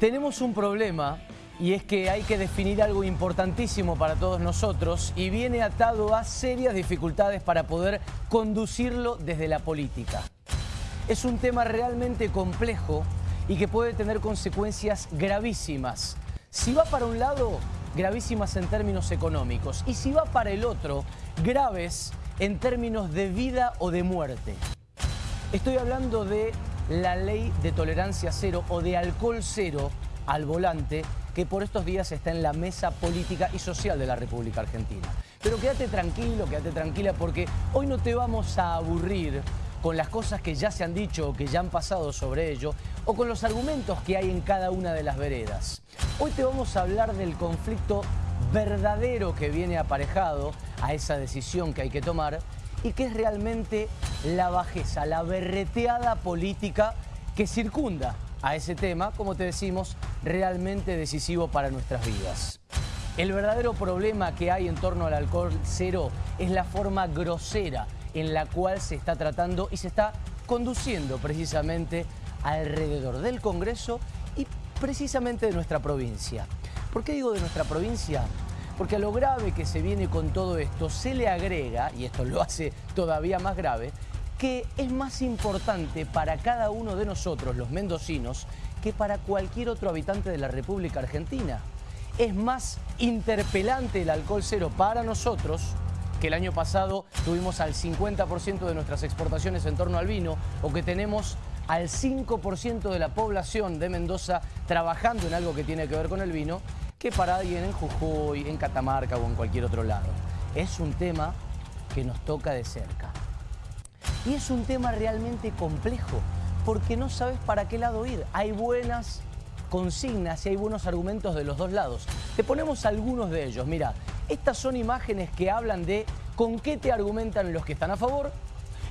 Tenemos un problema y es que hay que definir algo importantísimo para todos nosotros y viene atado a serias dificultades para poder conducirlo desde la política. Es un tema realmente complejo y que puede tener consecuencias gravísimas. Si va para un lado, gravísimas en términos económicos y si va para el otro, graves en términos de vida o de muerte. Estoy hablando de la ley de tolerancia cero o de alcohol cero al volante que por estos días está en la mesa política y social de la República Argentina. Pero quédate tranquilo, quédate tranquila porque hoy no te vamos a aburrir con las cosas que ya se han dicho o que ya han pasado sobre ello o con los argumentos que hay en cada una de las veredas. Hoy te vamos a hablar del conflicto verdadero que viene aparejado a esa decisión que hay que tomar y que es realmente la bajeza, la berreteada política que circunda a ese tema, como te decimos, realmente decisivo para nuestras vidas. El verdadero problema que hay en torno al alcohol cero es la forma grosera en la cual se está tratando y se está conduciendo precisamente alrededor del Congreso y precisamente de nuestra provincia. ¿Por qué digo de nuestra provincia? Porque a lo grave que se viene con todo esto se le agrega, y esto lo hace todavía más grave, que es más importante para cada uno de nosotros, los mendocinos, que para cualquier otro habitante de la República Argentina. Es más interpelante el alcohol cero para nosotros, que el año pasado tuvimos al 50% de nuestras exportaciones en torno al vino, o que tenemos al 5% de la población de Mendoza trabajando en algo que tiene que ver con el vino, que para alguien en Jujuy, en Catamarca o en cualquier otro lado. Es un tema que nos toca de cerca. Y es un tema realmente complejo, porque no sabes para qué lado ir. Hay buenas consignas y hay buenos argumentos de los dos lados. Te ponemos algunos de ellos. Mira, estas son imágenes que hablan de con qué te argumentan los que están a favor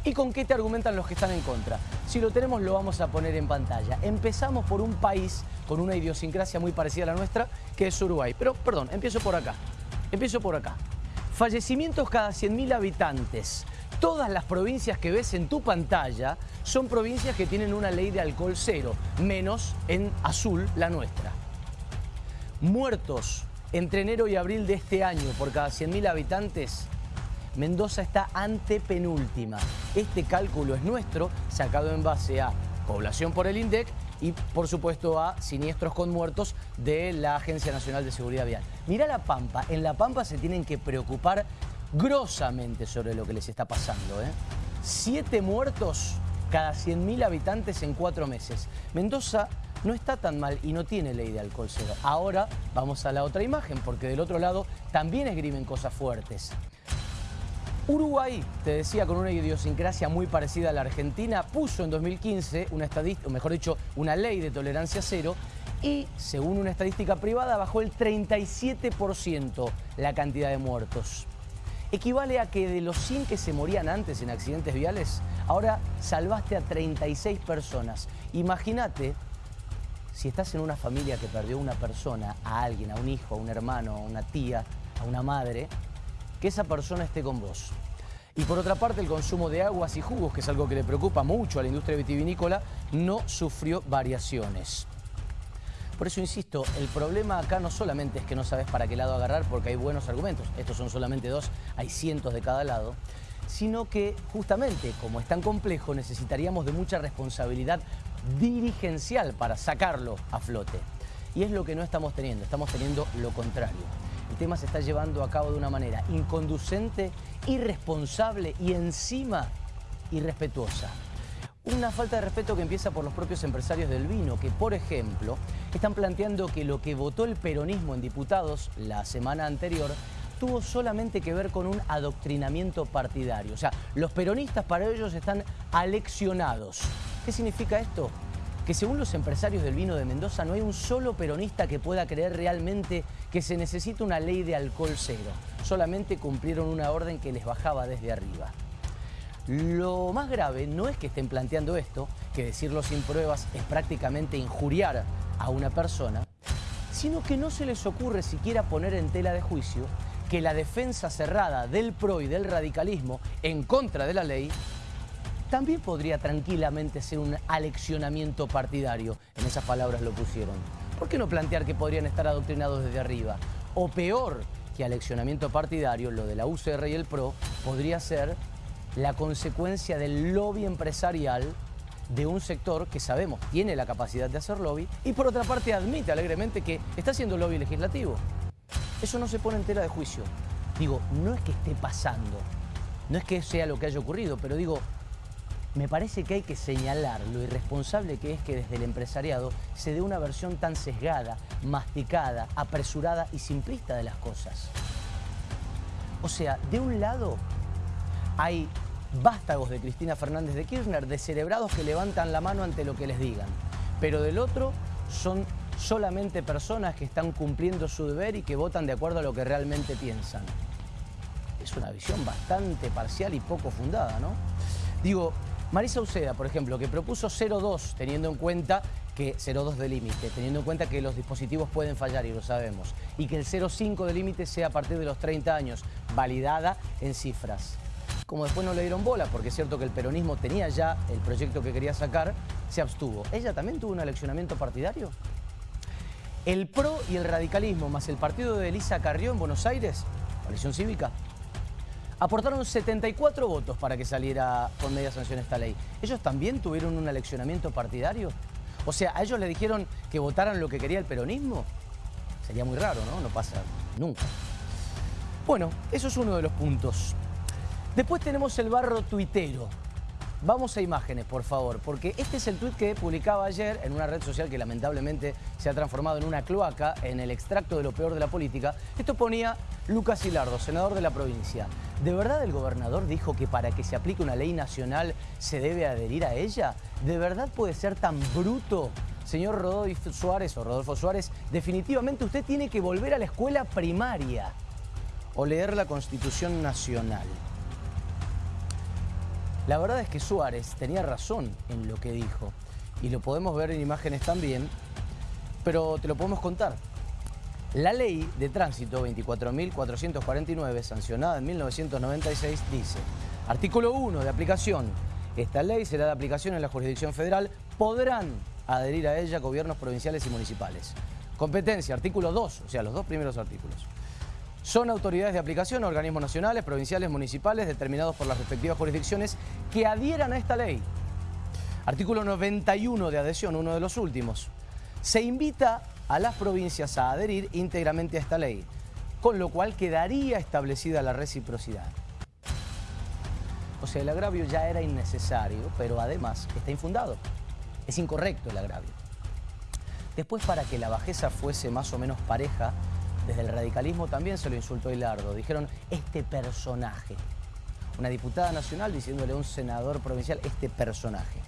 y con qué te argumentan los que están en contra. Si lo tenemos lo vamos a poner en pantalla. Empezamos por un país con una idiosincrasia muy parecida a la nuestra, que es Uruguay. Pero, perdón, empiezo por acá. Empiezo por acá. Fallecimientos cada 100.000 habitantes. Todas las provincias que ves en tu pantalla son provincias que tienen una ley de alcohol cero, menos en azul la nuestra. Muertos entre enero y abril de este año por cada 100.000 habitantes, Mendoza está antepenúltima. Este cálculo es nuestro, sacado en base a población por el INDEC y por supuesto a siniestros con muertos de la Agencia Nacional de Seguridad Vial. Mira La Pampa, en La Pampa se tienen que preocupar grosamente sobre lo que les está pasando. ¿eh? Siete muertos cada 100.000 habitantes en cuatro meses. Mendoza no está tan mal y no tiene ley de alcohol cero. Ahora vamos a la otra imagen, porque del otro lado también esgrimen cosas fuertes. Uruguay, te decía, con una idiosincrasia muy parecida a la Argentina, puso en 2015 una estadística, o mejor dicho, una ley de tolerancia cero y, según una estadística privada, bajó el 37% la cantidad de muertos equivale a que de los 100 que se morían antes en accidentes viales, ahora salvaste a 36 personas. Imagínate si estás en una familia que perdió una persona, a alguien, a un hijo, a un hermano, a una tía, a una madre, que esa persona esté con vos. Y por otra parte, el consumo de aguas y jugos, que es algo que le preocupa mucho a la industria vitivinícola, no sufrió variaciones. Por eso insisto, el problema acá no solamente es que no sabes para qué lado agarrar porque hay buenos argumentos, estos son solamente dos, hay cientos de cada lado, sino que justamente como es tan complejo necesitaríamos de mucha responsabilidad dirigencial para sacarlo a flote. Y es lo que no estamos teniendo, estamos teniendo lo contrario. El tema se está llevando a cabo de una manera inconducente, irresponsable y encima irrespetuosa. Una falta de respeto que empieza por los propios empresarios del vino, que por ejemplo están planteando que lo que votó el peronismo en diputados la semana anterior tuvo solamente que ver con un adoctrinamiento partidario. O sea, los peronistas para ellos están aleccionados. ¿Qué significa esto? Que según los empresarios del vino de Mendoza no hay un solo peronista que pueda creer realmente que se necesita una ley de alcohol cero. Solamente cumplieron una orden que les bajaba desde arriba. Lo más grave no es que estén planteando esto, que decirlo sin pruebas es prácticamente injuriar a una persona, sino que no se les ocurre siquiera poner en tela de juicio que la defensa cerrada del PRO y del radicalismo en contra de la ley también podría tranquilamente ser un aleccionamiento partidario. En esas palabras lo pusieron. ¿Por qué no plantear que podrían estar adoctrinados desde arriba? O peor que aleccionamiento partidario, lo de la UCR y el PRO, podría ser la consecuencia del lobby empresarial de un sector que sabemos tiene la capacidad de hacer lobby y por otra parte admite alegremente que está haciendo lobby legislativo. Eso no se pone en tela de juicio. Digo, no es que esté pasando, no es que sea lo que haya ocurrido, pero digo, me parece que hay que señalar lo irresponsable que es que desde el empresariado se dé una versión tan sesgada, masticada, apresurada y simplista de las cosas. O sea, de un lado hay vástagos de Cristina Fernández de Kirchner, descerebrados que levantan la mano ante lo que les digan. Pero del otro son solamente personas que están cumpliendo su deber y que votan de acuerdo a lo que realmente piensan. Es una visión bastante parcial y poco fundada, ¿no? Digo, Marisa Uceda, por ejemplo, que propuso 0,2 teniendo en cuenta que 0,2 de límite, teniendo en cuenta que los dispositivos pueden fallar y lo sabemos, y que el 0,5 de límite sea a partir de los 30 años, validada en cifras como después no le dieron bola, porque es cierto que el peronismo tenía ya el proyecto que quería sacar, se abstuvo. ¿Ella también tuvo un eleccionamiento partidario? El PRO y el radicalismo, más el partido de Elisa Carrió en Buenos Aires, coalición cívica, aportaron 74 votos para que saliera con media sanción esta ley. ¿Ellos también tuvieron un eleccionamiento partidario? O sea, ¿a ellos le dijeron que votaran lo que quería el peronismo? Sería muy raro, ¿no? No pasa nunca. Bueno, eso es uno de los puntos. Después tenemos el barro tuitero. Vamos a imágenes, por favor, porque este es el tuit que publicaba ayer en una red social que lamentablemente se ha transformado en una cloaca, en el extracto de lo peor de la política. Esto ponía Lucas Hilardo, senador de la provincia. ¿De verdad el gobernador dijo que para que se aplique una ley nacional se debe adherir a ella? ¿De verdad puede ser tan bruto? Señor Rodolfo Suárez o Rodolfo Suárez, definitivamente usted tiene que volver a la escuela primaria o leer la Constitución Nacional. La verdad es que Suárez tenía razón en lo que dijo y lo podemos ver en imágenes también, pero te lo podemos contar. La ley de tránsito 24.449, sancionada en 1996, dice, artículo 1 de aplicación, esta ley será de aplicación en la jurisdicción federal, podrán adherir a ella gobiernos provinciales y municipales. Competencia, artículo 2, o sea, los dos primeros artículos. Son autoridades de aplicación, organismos nacionales, provinciales, municipales, determinados por las respectivas jurisdicciones, que adhieran a esta ley. Artículo 91 de adhesión, uno de los últimos. Se invita a las provincias a adherir íntegramente a esta ley, con lo cual quedaría establecida la reciprocidad. O sea, el agravio ya era innecesario, pero además está infundado. Es incorrecto el agravio. Después, para que la bajeza fuese más o menos pareja, desde el radicalismo también se lo insultó Hilardo. Dijeron, este personaje. Una diputada nacional diciéndole a un senador provincial, este personaje.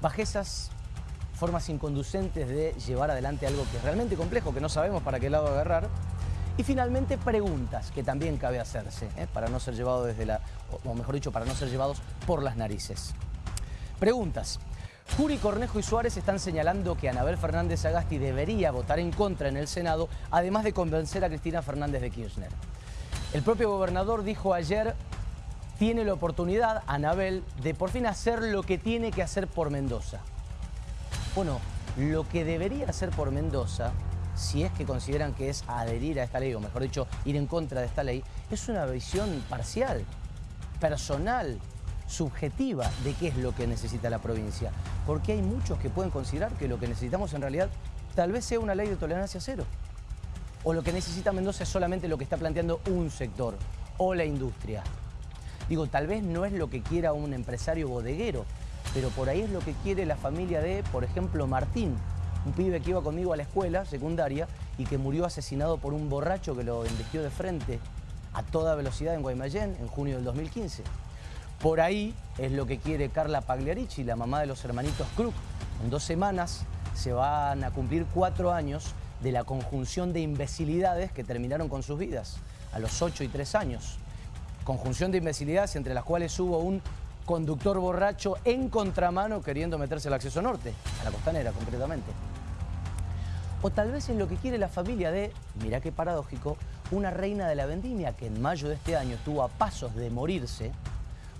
Bajezas, formas inconducentes de llevar adelante algo que es realmente complejo, que no sabemos para qué lado agarrar. Y finalmente preguntas que también cabe hacerse, ¿eh? para no ser llevados desde la, o mejor dicho, para no ser llevados por las narices. Preguntas. Juri Cornejo y Suárez están señalando que Anabel Fernández Agasti debería votar en contra en el Senado, además de convencer a Cristina Fernández de Kirchner. El propio gobernador dijo ayer, tiene la oportunidad, Anabel, de por fin hacer lo que tiene que hacer por Mendoza. Bueno, lo que debería hacer por Mendoza, si es que consideran que es adherir a esta ley, o mejor dicho, ir en contra de esta ley, es una visión parcial, personal, subjetiva de qué es lo que necesita la provincia. Porque hay muchos que pueden considerar que lo que necesitamos en realidad tal vez sea una ley de tolerancia cero. O lo que necesita Mendoza es solamente lo que está planteando un sector o la industria. Digo, tal vez no es lo que quiera un empresario bodeguero, pero por ahí es lo que quiere la familia de, por ejemplo, Martín, un pibe que iba conmigo a la escuela secundaria y que murió asesinado por un borracho que lo embestió de frente a toda velocidad en Guaymallén en junio del 2015. Por ahí es lo que quiere Carla Pagliarici, la mamá de los hermanitos Krug. En dos semanas se van a cumplir cuatro años de la conjunción de imbecilidades que terminaron con sus vidas, a los ocho y tres años. Conjunción de imbecilidades entre las cuales hubo un conductor borracho en contramano queriendo meterse al acceso norte, a la costanera concretamente. O tal vez es lo que quiere la familia de, mirá qué paradójico, una reina de la vendimia que en mayo de este año estuvo a pasos de morirse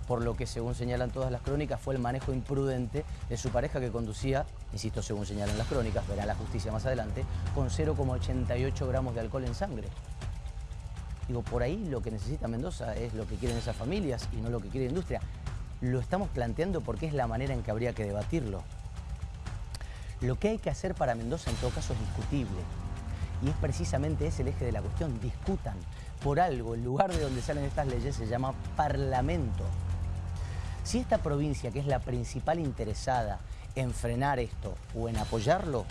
por lo que según señalan todas las crónicas fue el manejo imprudente de su pareja que conducía insisto, según señalan las crónicas, verá la justicia más adelante, con 0,88 gramos de alcohol en sangre. Digo, por ahí lo que necesita Mendoza es lo que quieren esas familias y no lo que quiere la industria. Lo estamos planteando porque es la manera en que habría que debatirlo. Lo que hay que hacer para Mendoza en todo caso es discutible. Y es precisamente ese el eje de la cuestión. Discutan. Por algo, el lugar de donde salen estas leyes se llama Parlamento. Si esta provincia, que es la principal interesada en frenar esto o en apoyarlo,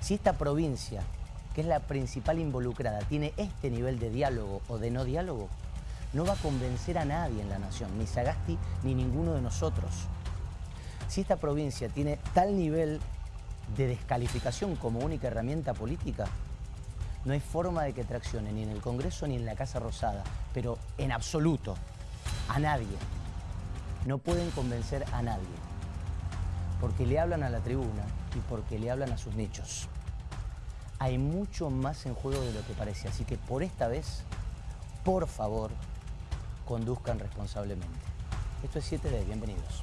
si esta provincia, que es la principal involucrada, tiene este nivel de diálogo o de no diálogo, no va a convencer a nadie en la nación, ni Sagasti ni ninguno de nosotros. Si esta provincia tiene tal nivel de descalificación como única herramienta política, no hay forma de que traccione ni en el Congreso ni en la Casa Rosada, pero en absoluto, a nadie. No pueden convencer a nadie, porque le hablan a la tribuna y porque le hablan a sus nichos. Hay mucho más en juego de lo que parece, así que por esta vez, por favor, conduzcan responsablemente. Esto es 7D, bienvenidos.